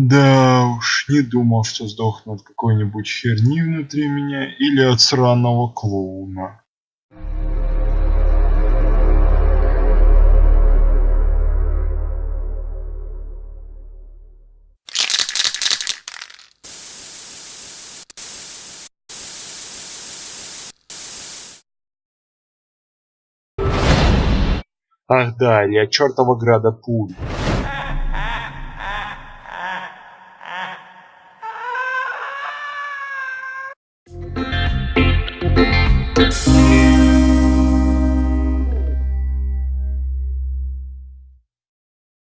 Да уж, не думал, что сдохну от какой-нибудь херни внутри меня или от сраного клоуна. Ах да, или от чертова града пуль.